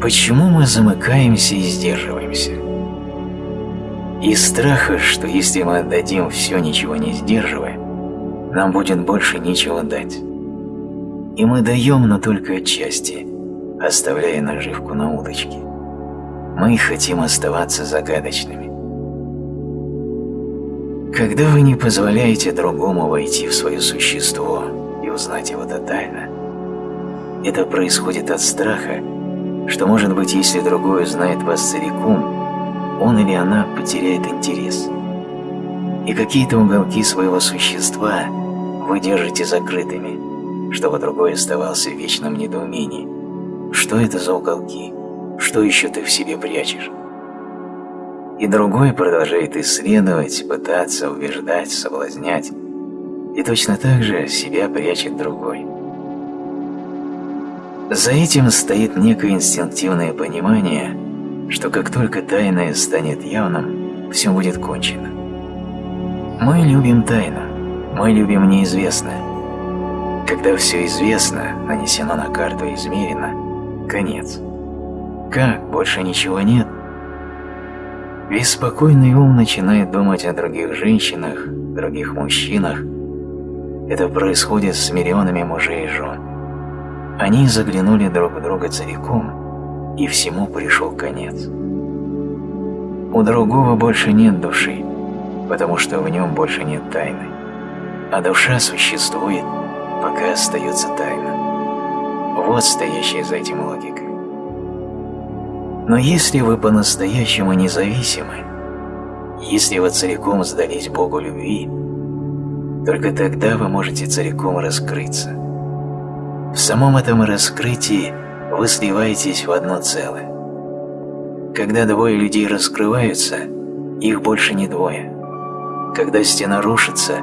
Почему мы замыкаемся и сдерживаемся? Из страха, что если мы отдадим все, ничего не сдерживая, нам будет больше нечего дать. И мы даем, но только отчасти, оставляя наживку на удочке. Мы хотим оставаться загадочными. Когда вы не позволяете другому войти в свое существо и узнать его тотально, это происходит от страха, что, может быть, если другой узнает вас целиком, он или она потеряет интерес. И какие-то уголки своего существа вы держите закрытыми, чтобы другой оставался в вечном недоумении. Что это за уголки? Что еще ты в себе прячешь? И другой продолжает исследовать, пытаться убеждать, соблазнять. И точно так же себя прячет другой. За этим стоит некое инстинктивное понимание, что как только тайное станет явным, все будет кончено. Мы любим тайну, мы любим неизвестное. Когда все известно, нанесено на карту и измерено, конец. Как, больше ничего нет? Беспокойный ум начинает думать о других женщинах, других мужчинах. Это происходит с миллионами мужей и жен. Они заглянули друг в друга целиком, и всему пришел конец. У другого больше нет души, потому что в нем больше нет тайны. А душа существует, пока остается тайна. Вот стоящая за этим логика. Но если вы по-настоящему независимы, если вы целиком сдались Богу любви, только тогда вы можете целиком раскрыться – в самом этом раскрытии вы сливаетесь в одно целое. Когда двое людей раскрываются, их больше не двое. Когда стена рушится,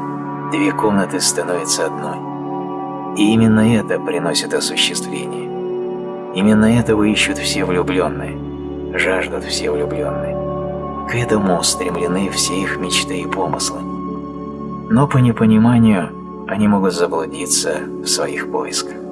две комнаты становятся одной. И именно это приносит осуществление. Именно этого ищут все влюбленные, жаждут все влюбленные. К этому устремлены все их мечты и помыслы. Но по непониманию они могут заблудиться в своих поисках.